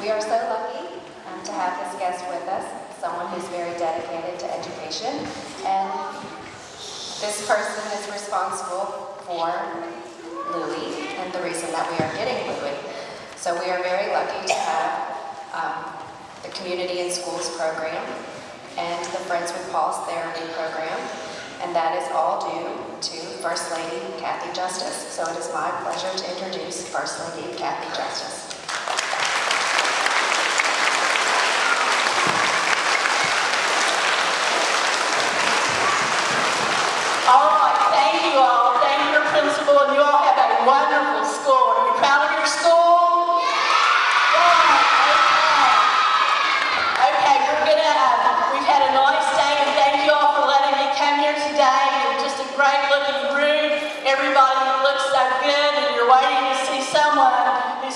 We are so lucky um, to have this guest with us, someone who's very dedicated to education, and this person is responsible for Louis and the reason that we are getting Louis. So we are very lucky to have um, the Community and Schools program and the Friends with Paws Therapy program, and that is all due to First Lady Cathy Justice. So it is my pleasure to introduce First Lady Cathy Justice.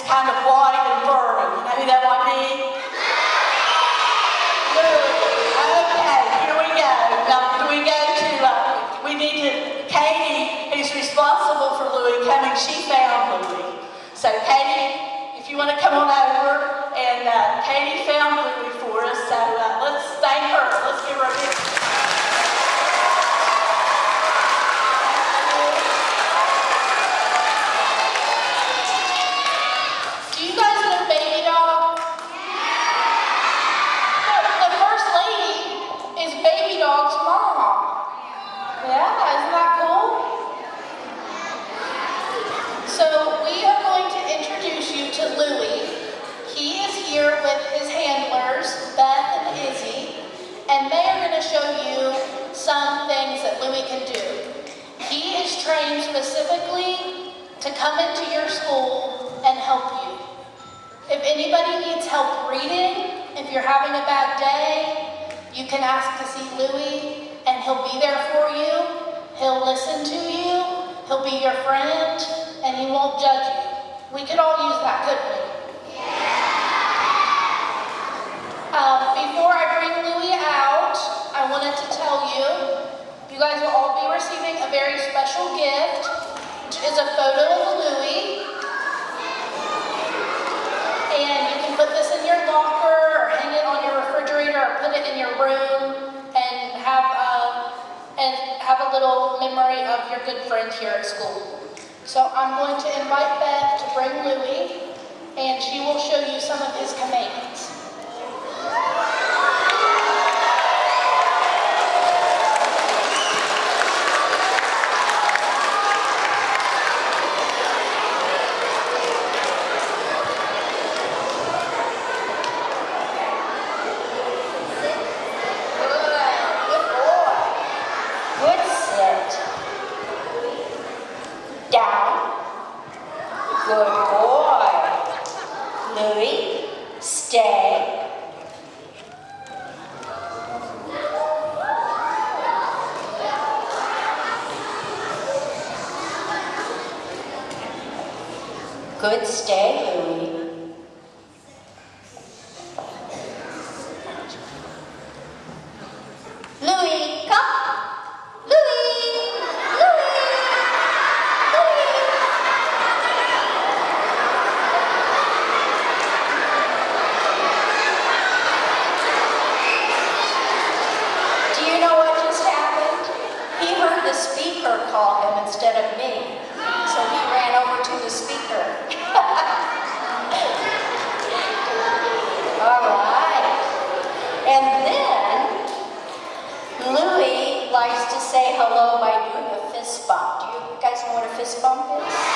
Kind of white and furry. You know who that might be? Okay, here we go. Now, do we go to, we need to, Katie, who's responsible for Louis coming, she found Louis. So Katie, if you want to come on over, and uh, Katie found Louis for us, so uh, let's thank her. Let's give her a big. Do you guys know Baby Dog? The first lady is Baby Dog's mom. Yeah, isn't that cool? So we are going to introduce you to Louie. He is here with his handlers, Beth and Izzy, and they are going to show you some Louie can do. He is trained specifically to come into your school and help you. If anybody needs help reading, if you're having a bad day, you can ask to see Louie and he'll be there for you. He'll listen to you. He'll be your friend and he won't judge you. We could all use that, couldn't we? Um, before I bring Louie out, I wanted to tell you, you guys will all be receiving a very special gift, which is a photo of Louie. And you can put this in your locker or hang it on your refrigerator or put it in your room and have a, and have a little memory of your good friend here at school. So I'm going to invite Beth to bring Louie and she will show you some of his commands. Good boy. Good sit. Down. Good boy. Louis, stay. Good stay, Louis. Louis, come. speaker call him instead of me. So he ran over to the speaker. All right. And then, Louis likes to say hello by doing a fist bump. Do you guys know what a fist bump is?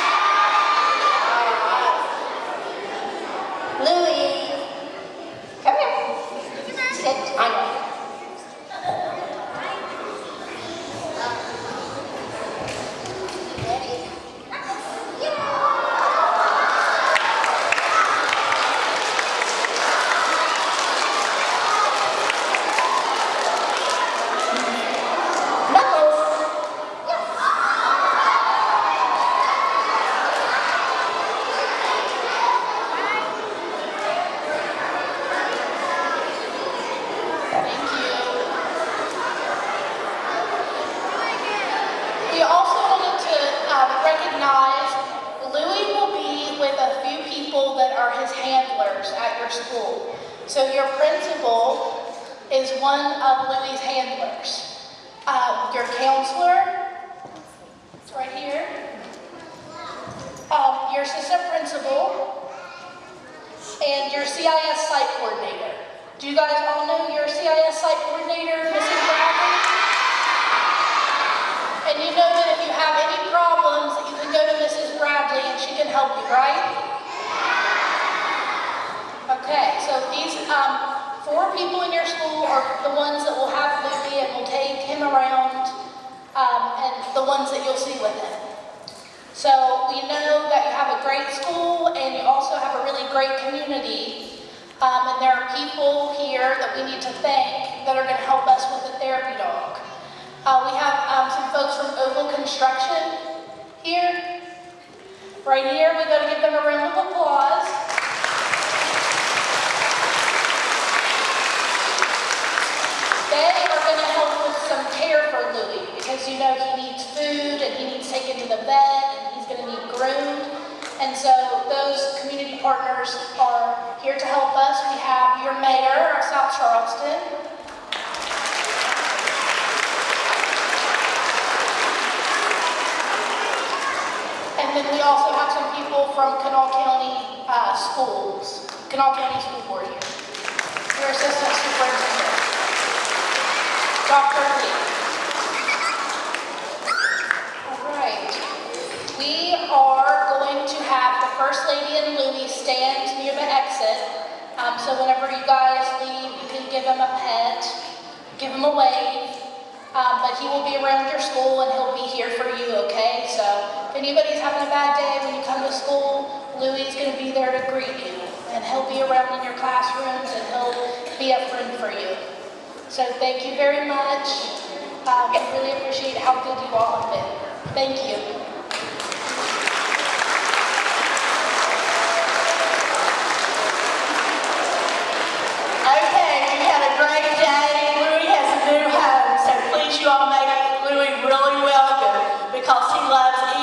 So your principal is one of Louie's handlers. Um, your counselor, it's right here. Um, your assistant principal, and your CIS site coordinator. Do you guys all know your CIS site coordinator, Mrs. Bradley? And you know that if you have any problems, you can go to Mrs. Bradley and she can help you, right? Okay, so these um, four people in your school are the ones that will have Louis and will take him around, um, and the ones that you'll see with him. So we know that you have a great school and you also have a really great community. Um, and there are people here that we need to thank that are going to help us with the therapy dog. Uh, we have um, some folks from Oval Construction here. Right here, we got to give them a round of applause. They are going to help with some care for Louis because you know he needs food and he needs taken to the vet and he's going to need groomed. And so those community partners are here to help us. We have your mayor of South Charleston, And then we also have some people from Kanawha County uh, Schools, Kanawha County School Board here. Your Assistant Superintendent, Dr. Lee. All right. We are going to have the First Lady and Louis stand near the exit. Um, so you guys leave, you can give him a pet, give him a wave. Um, but he will be around your school and he'll be here for you, okay? So if anybody's having a bad day when you come to school, Louis is going to be there to greet you. And he'll be around in your classrooms and he'll be a friend for you. So thank you very much. Um, I really appreciate how good you all have been. Thank you.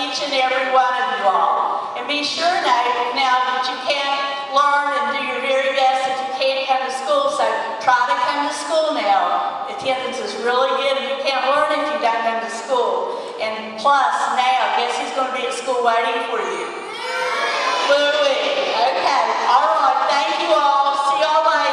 each and every one of you all. And be sure now, now that you can't learn and do your very best if you can't come to school, so try to come to school now. Attendance is really good if you can't learn if you don't come to school. And plus, now, guess who's going to be at school waiting for you? Louie. Okay. All right. Thank you all. See y'all later.